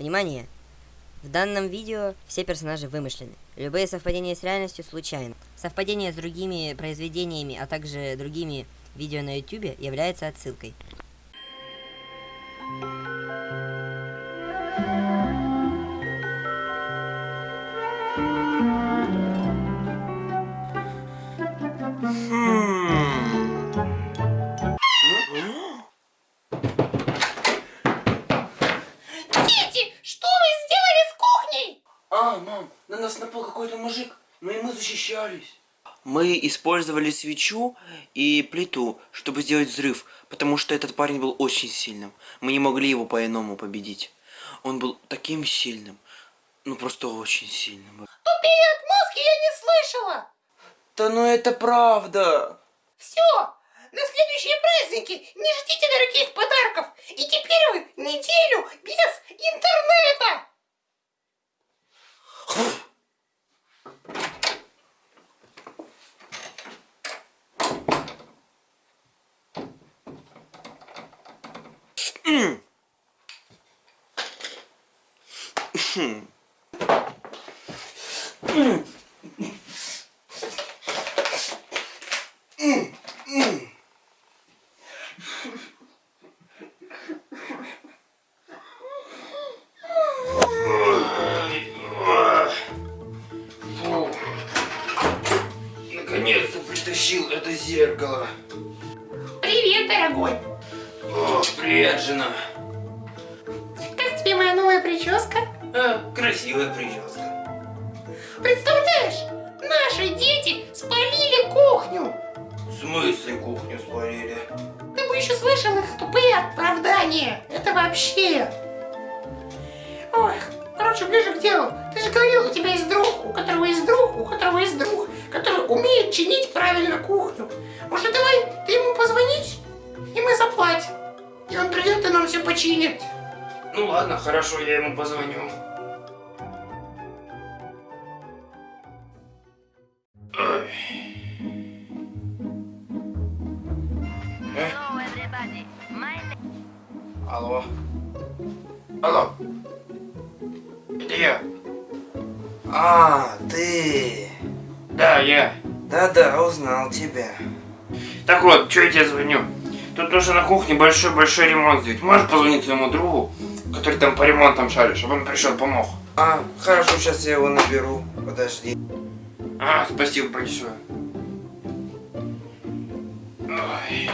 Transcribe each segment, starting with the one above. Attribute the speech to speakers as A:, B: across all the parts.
A: Внимание! В данном видео все персонажи вымышлены. Любые совпадения с реальностью случайны. Совпадение с другими произведениями, а также другими видео на YouTube является отсылкой.
B: Использовали свечу и плиту, чтобы сделать взрыв, потому что этот парень был очень сильным. Мы не могли его по-иному победить. Он был таким сильным, ну просто очень сильным.
C: Тупее отмазки я не слышала.
B: Да ну это правда.
C: Все, на следующие праздники не ждите дорогих подарков. И теперь вы неделю без интернета.
B: Наконец-то
C: привет,
B: жена.
C: Как тебе моя новая прическа?
B: А, красивая прическа.
C: Представляешь, наши дети спалили кухню.
B: В смысле кухню спалили?
C: Ты бы еще слышал их тупые оправдания. Это вообще... Ой, короче, ближе к делу. Ты же говорил, у тебя есть друг, у которого есть друг, у которого есть друг, который умеет чинить правильно кухню. Может, давай ты ему позвонишь, и мы заплатим. И он придет и нам все починит.
B: Ну ладно, хорошо, я ему позвоню. Ой. Э? Алло. Алло. Это я.
D: А, ты.
B: Да, я.
D: Да-да, узнал тебя.
B: Так вот, что я тебе звоню? Тут нужно на кухне большой-большой ремонт сделать. Можешь позвонить своему другу, который там по ремонтам шарит, чтобы он пришел, помог?
D: А, хорошо, сейчас я его наберу. Подожди.
B: А, спасибо большое. Ой.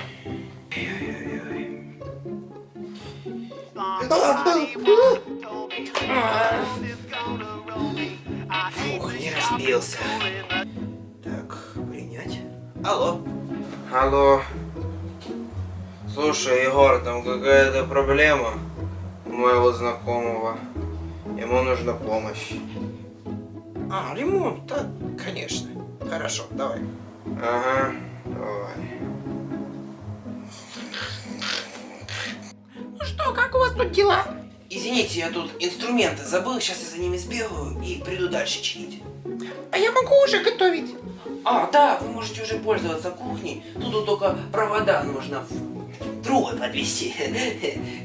D: Фух, не разбился. Так, принять. Алло. Алло. Слушай, Егор, там какая-то проблема у моего знакомого. Ему нужна помощь.
E: А, ремонт, да, конечно. Хорошо, давай.
D: Ага, давай.
C: Ну что, как у вас тут дела?
D: Извините, я тут инструменты забыл, сейчас я за ними сбегаю и приду дальше чинить.
C: А я могу уже готовить.
D: А, да, вы можете уже пользоваться кухней. Тут вот только провода нужно в трубы подвести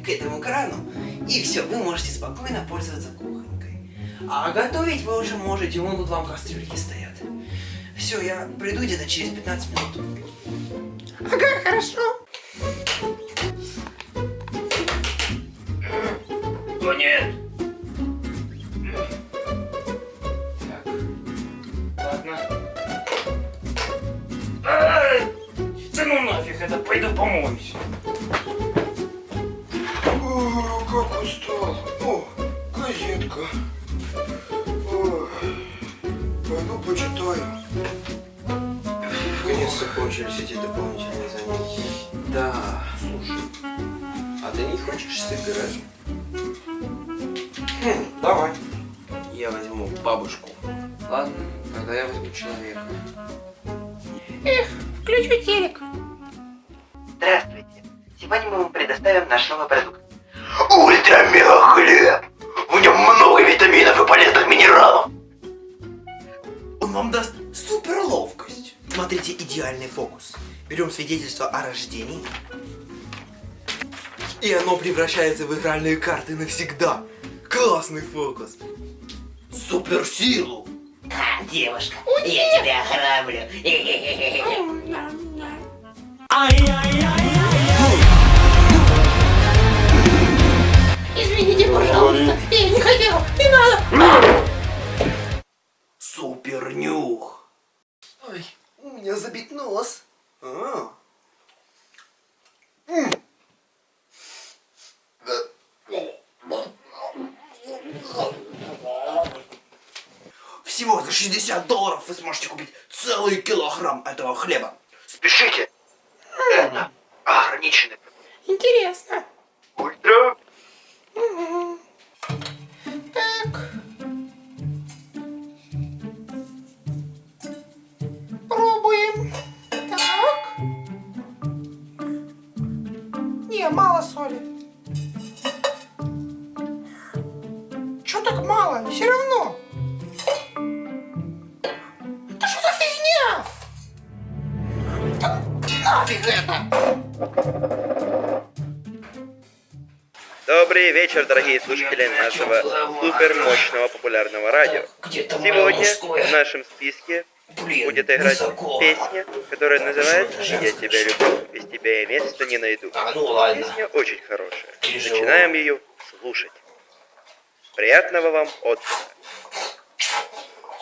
D: к этому крану. И все, вы можете спокойно пользоваться кухонькой. А готовить вы уже можете, вон тут вам кастрюльки стоят. Все, я приду где-то через 15 минут.
C: Ага, хорошо.
B: О, нет! Так. Ладно. Ай! Да ну нафиг, это пойду помоюсь.
D: Газетка. О, пойду почитаю. Наконец-то кончились эти дополнительные занятия. Да, слушай, а ты не хочешь сыграть? Хм, давай. Я возьму бабушку. Ладно, тогда я возьму человека.
C: Эх, включу телек.
F: Здравствуйте. Сегодня мы вам предоставим наш новый продукт. Нем много витаминов и полезных минералов.
D: Он вам даст супер ловкость. Смотрите, идеальный фокус. Берем свидетельство о рождении. И оно превращается в игральные карты навсегда.
B: Классный фокус.
F: Суперсилу.
C: А, девушка,
F: Я тебя ограблю.
C: извините,
F: хлеба. Спешите. Это ограниченный.
C: Интересно.
G: Ультра.
C: Так. Пробуем. Так. Не, мало соли.
D: Добрый вечер, дорогие слушатели нашего супермощного популярного радио. Сегодня в нашем списке будет играть песня, которая называется «Я тебя люблю, без тебя я места не найду».
F: А, ну.
D: Песня очень хорошая. Начинаем ее слушать. Приятного вам отдыха.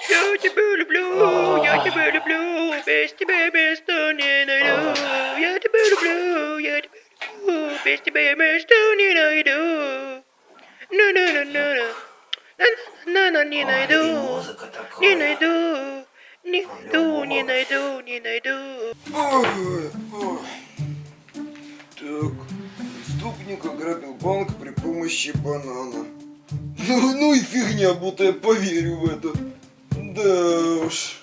D: Я тебя люблю, я тебя люблю, без тебя места не найду. Я тебя люблю, я тебя люблю, без тебя я места не найду. На-на-на-на-на. На-на-на, не найду. Не найду, не найду, не найду, не найду.
H: Так, преступник ограбил банк при помощи банана. Ну, ну и фигня, будто я поверю в это. Да уж.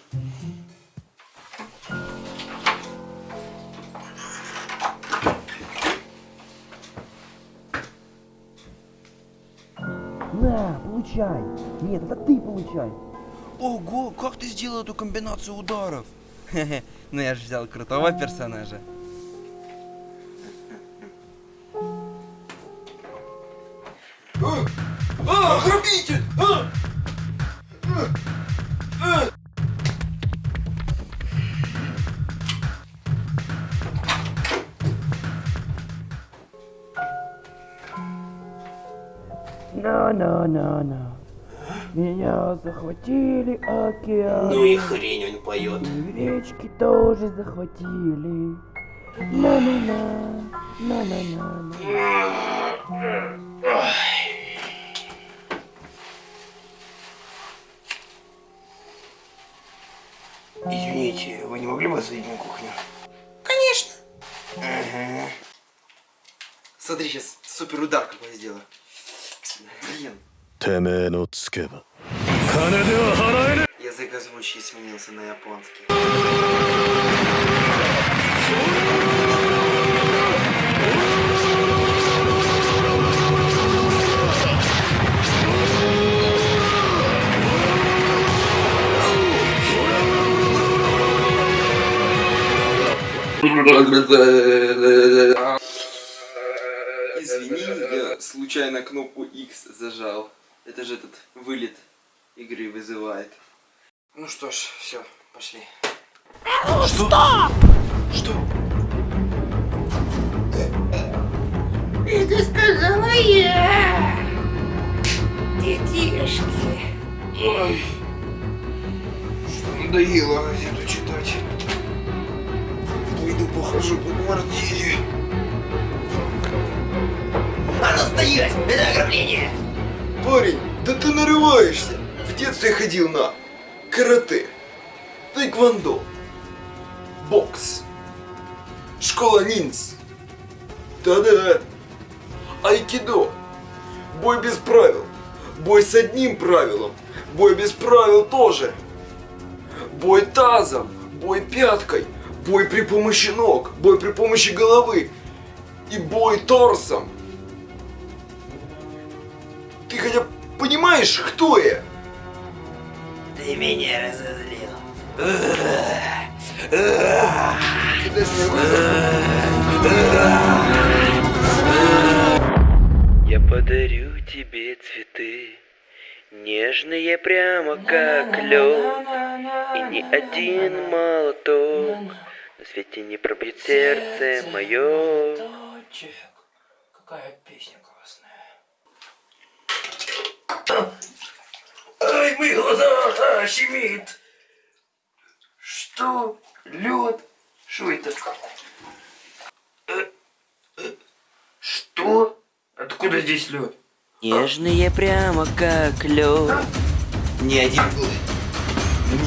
B: Получай. Нет, это ты получай. Ого, как ты сделал эту комбинацию ударов? Хе-хе, ну я же взял крутого персонажа.
H: А, грабитель! А!
B: На-на-на-на. Меня захватили океан.
F: Ну и хрень он поет.
B: И речки тоже захватили. На-на-на, на-на-на.
F: Извините, вы не могли бы осветить на кухню?
C: Конечно.
B: Смотри, сейчас супер удар какой сделаю. Блин.
I: てめえのつけば金では払えね
B: Язык озвучки сменился на японский. Случайно кнопку X зажал. Это же этот вылет игры вызывает. Ну что ж, все, пошли.
C: Это сказала я. Детишки.
H: Ой, что надоело газету читать. Пойду похожу по квартире.
F: А ну стоять! Это ограбление!
H: Парень, да ты нарываешься. В детстве ходил на карате, тайквондо, бокс, школа ниндз. Да-да. Айкидо. Бой без правил. Бой с одним правилом. Бой без правил тоже. Бой тазом. Бой пяткой. Бой при помощи ног. Бой при помощи головы. И бой торсом. Понимаешь, кто я?
F: Ты меня разозлил.
D: Я подарю тебе
J: цветы, нежные прямо как лед, и ни один молоток на свете не пробьет сердце мое.
D: Какая песня Ай, мои глаза, а, щемит. Что? Лед? Что это? Э, э, Что? Откуда здесь лед?
B: Нежные прямо как лед. Ни один...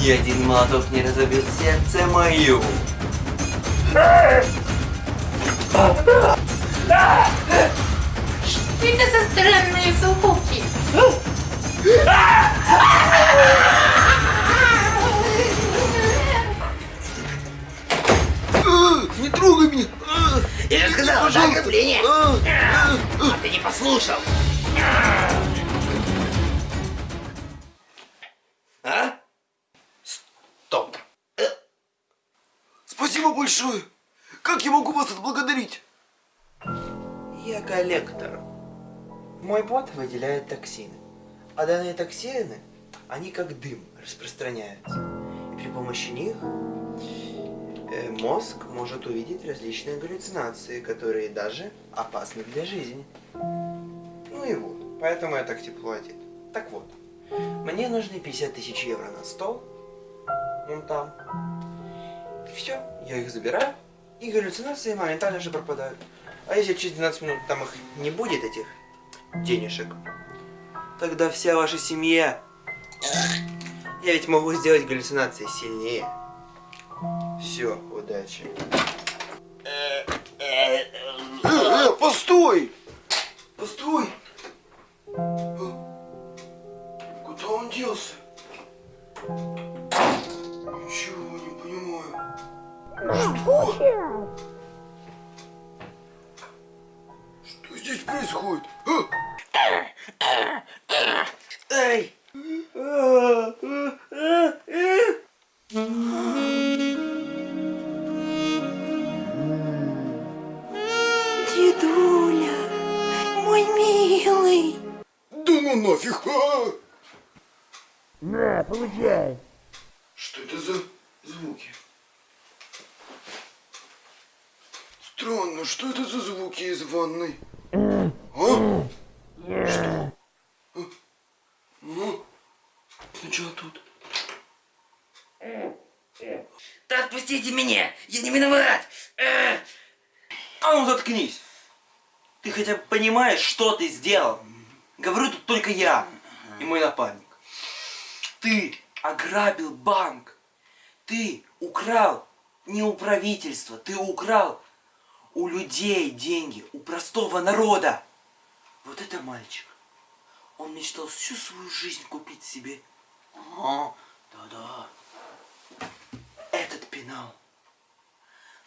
B: Ни один молоток не разобьет сердце мое.
C: Что это за странные звуки?
H: Не трогай меня!
F: Я же сказал, да, ограбление. А ты не послушал.
D: А? Стоп.
H: Спасибо большое! Как я могу вас отблагодарить?
D: Я коллектор. Мой бот выделяет токсины. А данные токсины, они как дым распространяются. И при помощи них э, мозг может увидеть различные галлюцинации, которые даже опасны для жизни. Ну и вот, поэтому я так тепло одет. Так вот, мне нужны 50 тысяч евро на стол, вон там. Все, я их забираю, и галлюцинации моментально же пропадают. А если через 12 минут там их не будет, этих денежек, тогда вся ваша семья... Я ведь могу сделать галлюцинации сильнее. Все, удачи.
H: Э, э, постой! Постой! Сначала тут.
D: Да отпустите меня! Я не виноват! А ну заткнись! Ты хотя бы понимаешь, что ты сделал? Говорю тут только я и мой напарник. Ты ограбил банк. Ты украл не у правительства, ты украл у людей деньги, у простого народа. Вот это мальчик. Он мечтал всю свою жизнь купить себе. Ага, да-да. Этот пенал.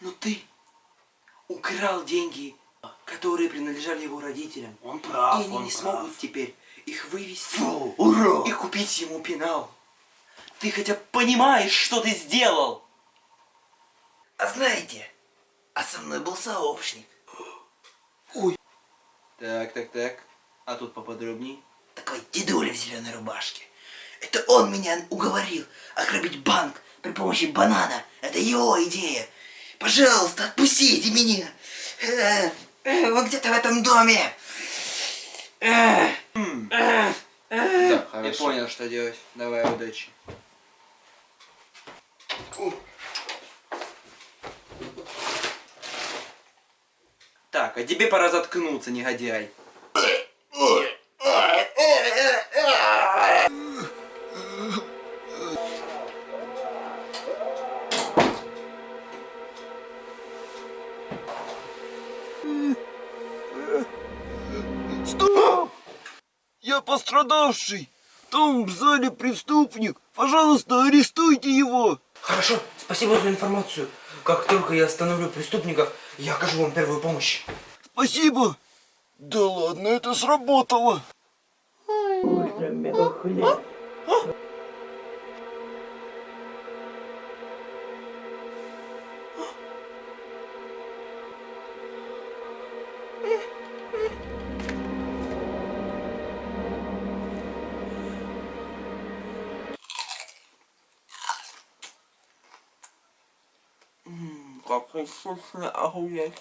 D: Но ты украл деньги, которые принадлежали его родителям.
F: Он прав,
D: И они
F: он
D: не
F: прав.
D: смогут теперь их вывести
F: Фу, ура!
D: и купить ему пенал. Ты хотя бы понимаешь, что ты сделал?
F: А знаете, а со мной был сообщник.
D: Так, так, так. А тут поподробней.
F: Такой дедуля в зеленой рубашке. Это он меня уговорил ограбить банк при помощи банана. Это его идея. Пожалуйста, отпустите меня. Э, э, Вы где-то в этом доме. Э.
D: Да, Я понял, что делать. Давай, удачи. Так, а тебе пора заткнуться, негодяй.
H: Я пострадавший! Там в зале преступник! Пожалуйста, арестуйте его!
D: Хорошо, спасибо за информацию. Как только я остановлю преступников, я окажу вам первую помощь.
H: Спасибо! Да ладно, это сработало!
D: какой вкусный огурец.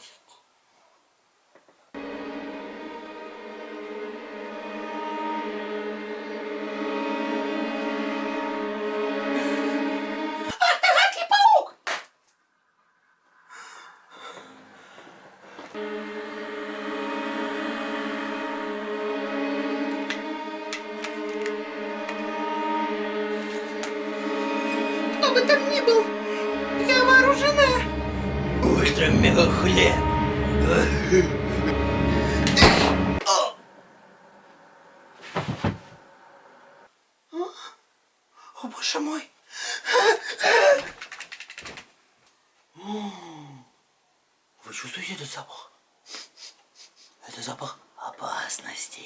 C: Кто бы там ни был.
F: Ультра-мега-хлеб.
D: О, боже мой.
F: Вы чувствуете этот запах? Это запах опасности.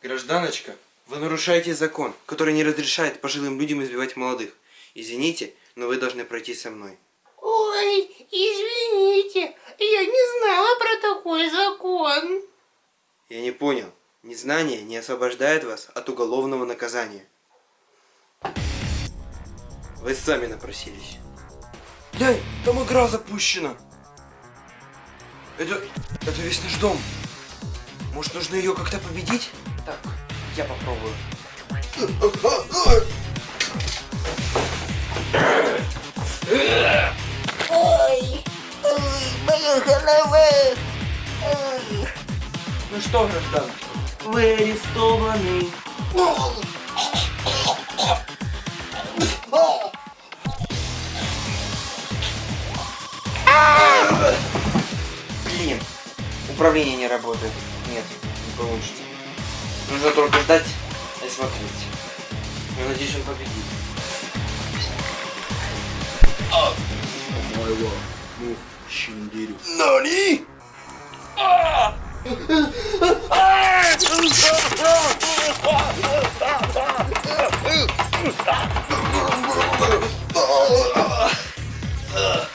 D: Гражданочка, вы нарушаете закон, который не разрешает пожилым людям избивать молодых. Извините, но вы должны пройти со мной.
C: Ой, извините, я не знала про такой закон.
D: Я не понял. Незнание не освобождает вас от уголовного наказания. Вы сами напросились. Глянь, там игра запущена. Это, это весь наш дом. Может, нужно ее как-то победить? Так, я попробую.
F: Ой, ой, моя голова. Ой.
D: Ну что, гражданочка?
F: Вы арестованы.
D: Блин, управление не работает. Нет, не получится. Нужно только ждать и смотреть. Я надеюсь, он победит.
H: Нани?
D: Ugh. Ah!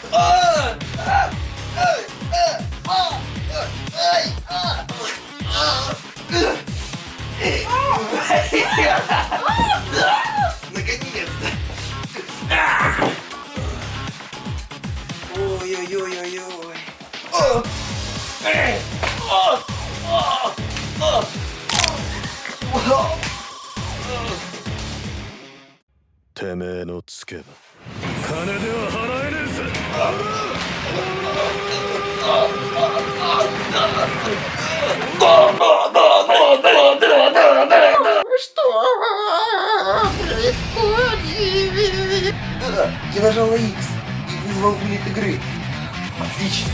I: てめえのつけば金では払えねえぜ
C: Что происходит?
D: Да, я нажал на X и вызвал вылет игры. Отлично.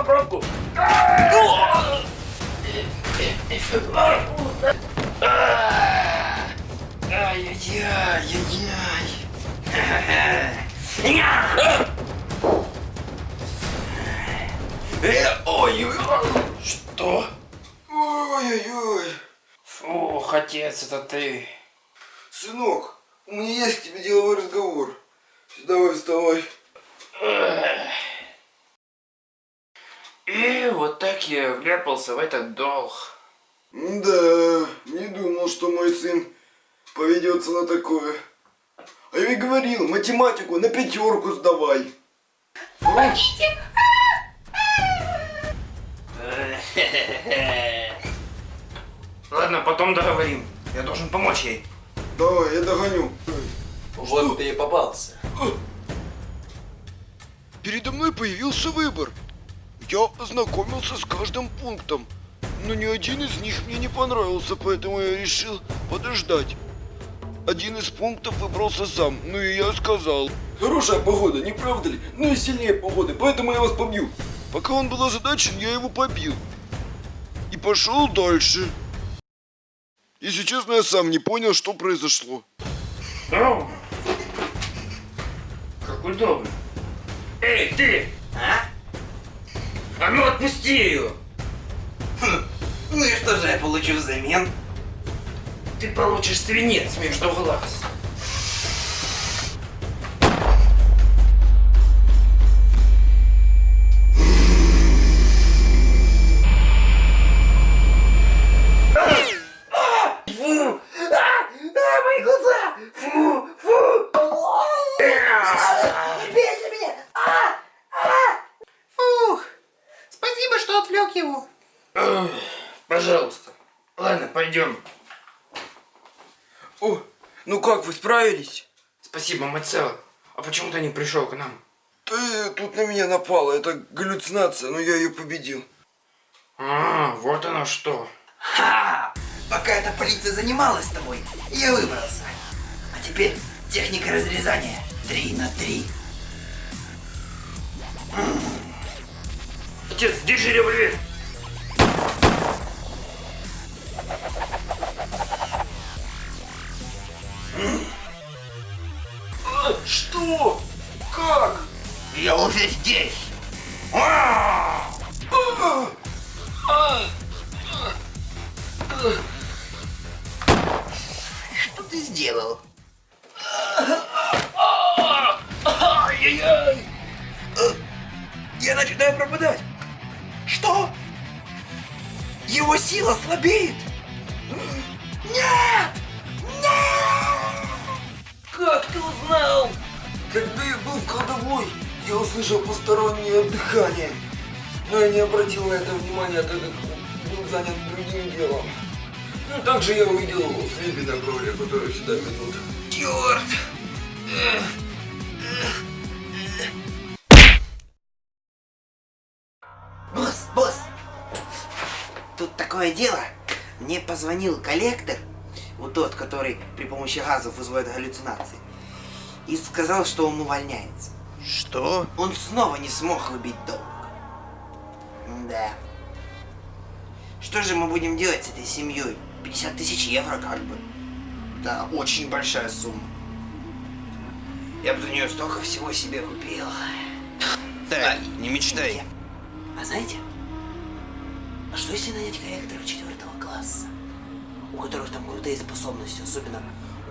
F: Убрал пробку.
D: Что?
H: Ой-ой-ой.
D: Фух, отец, это ты.
H: Сынок, у меня есть к тебе деловой разговор. Давай вставай.
D: И вот так я вляпался в этот долг.
H: Да, не думал, что мой сын поведется на такое. А я ведь говорил, математику на пятерку сдавай.
C: Помогите.
D: Ладно, потом договорим. Я должен помочь ей.
H: Давай, я догоню.
F: Вот ты и попался.
H: Передо мной появился выбор. Я ознакомился с каждым пунктом, но ни один из них мне не понравился, поэтому я решил подождать. Один из пунктов выбрался сам, ну и я сказал. Хорошая погода, не правда ли? Ну и сильнее погоды, поэтому я вас побью. Пока он был озадачен, я его побил. пошел дальше. Если честно, я сам не понял, что произошло.
B: О, как удобно. Эй, ты!
F: А?
B: А ну отпусти ее!
F: Ну и что же я получу взамен?
B: Ты получишь свинец между глаз.
D: Справились?
B: Спасибо, Мацел. А почему ты не пришел к нам?
H: Да тут на меня напало, это галлюцинация, но я ее победил.
B: А, вот оно что.
F: Ха! Пока эта полиция занималась тобой, я выбрался. А теперь техника разрезания. Три на три.
B: Отец, держи револьвер.
D: Ну, также я увидел на ковре, которые сюда ведут.
F: Черт! Босс, босс! Тут такое дело. Мне позвонил коллектор, вот тот, который при помощи газов вызывает галлюцинации, и сказал, что он увольняется.
D: Что?
F: Он снова не смог выбить долг. Да. Что же мы будем делать с этой семьей? 50 тысяч евро как бы. Да, очень большая сумма. Я бы за нее столько всего себе купил.
D: Так, не мечтай.
F: А знаете, а что если нанять корректоров четвертого класса? У которых там крутые способности, особенно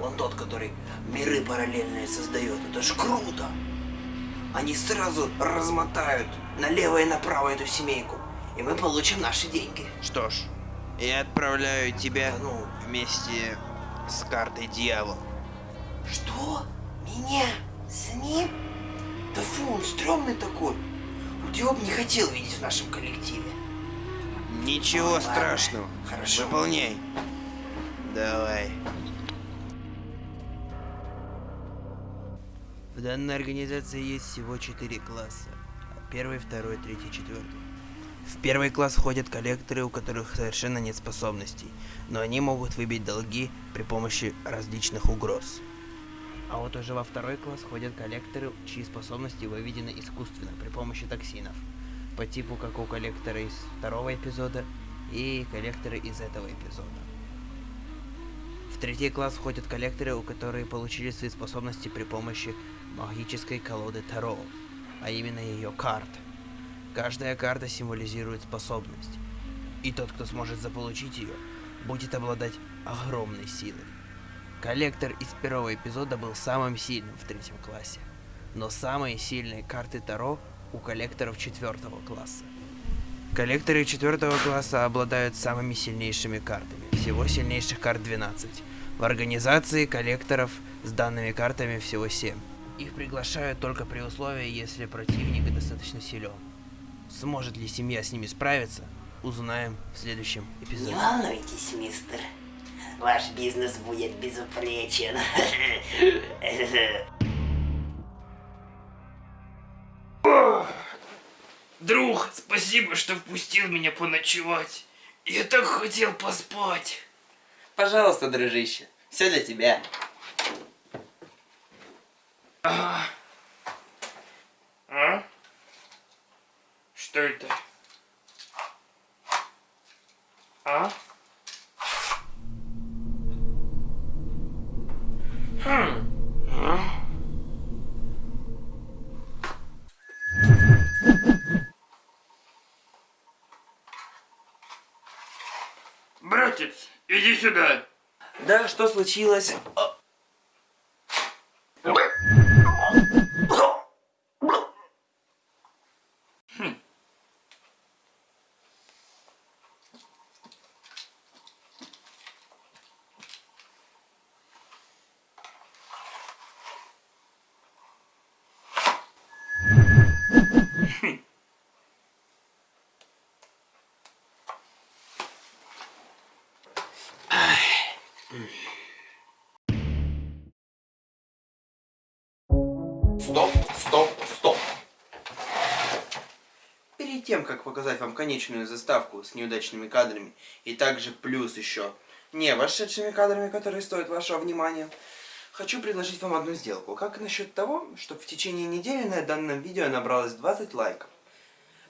F: он тот, который миры параллельные создает. Это ж круто! Они сразу размотают налево и направо эту семейку, и мы получим наши деньги.
D: Что ж, я отправляю тебя
F: ну.
D: вместе с картой дьявол.
F: Что? Меня? С ним? Да фу, он стрёмный такой. Бы не хотел видеть в нашем коллективе.
D: Ничего
F: Ой, ладно.
D: страшного.
F: Хорошо.
D: Выполняй. Давай. В данной организации есть всего четыре класса. Первый, второй, третий, четвертый. В первый класс входят коллекторы, у которых совершенно нет способностей, но они могут выбить долги при помощи различных угроз. А вот уже во второй класс входят коллекторы, чьи способности выведены искусственно при помощи токсинов, по типу как у коллектора из второго эпизода и коллекторы из этого эпизода. В третий класс входят коллекторы, у которых получили свои способности при помощи магической колоды Таро, а именно ее карт. Каждая карта символизирует способность, и тот, кто сможет заполучить ее, будет обладать огромной силой. Коллектор из первого эпизода был самым сильным в третьем классе, но самые сильные карты Таро у коллекторов четвертого класса. Коллекторы четвертого класса обладают самыми сильнейшими картами. Всего сильнейших карт 12. В организации коллекторов с данными картами всего 7. Их приглашают только при условии, если противник достаточно силен. Сможет ли семья с ними справиться, узнаем в следующем
F: Не
D: эпизоде.
F: волнуйтесь, мистер. Ваш бизнес будет безупречен.
B: Друг, спасибо, что впустил меня поночевать. Я так хотел поспать.
F: Пожалуйста, дружище, все для тебя.
B: А? Что это?
K: А? Хм. А?
D: Братец, иди сюда. Да, что случилось? Показать вам конечную заставку с неудачными кадрами, и также плюс еще не вошедшими кадрами, которые стоят вашего внимания, хочу предложить вам одну сделку. Как насчет того, чтобы в течение недели на данном видео набралось 20 лайков?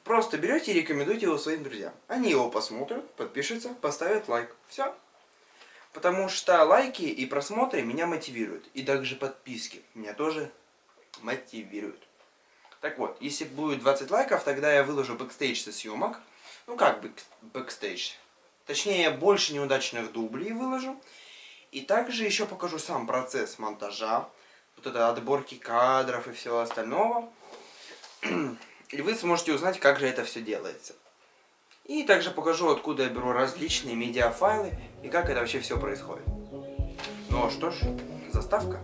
D: Просто берете и рекомендуйте его своим друзьям. Они его посмотрят, подпишутся, поставят лайк. Все. Потому что лайки и просмотры меня мотивируют. И также подписки меня тоже мотивируют. Так вот, если будет 20 лайков, тогда я выложу бэкстейдж со съемок. Ну как бэк- бэкстейдж? Точнее, больше неудачных дублей выложу. И также еще покажу сам процесс монтажа. Вот это отборки кадров и всего остального. И вы сможете узнать, как же это все делается. И также покажу, откуда я беру различные медиафайлы и как это вообще все происходит. Ну что ж, заставка.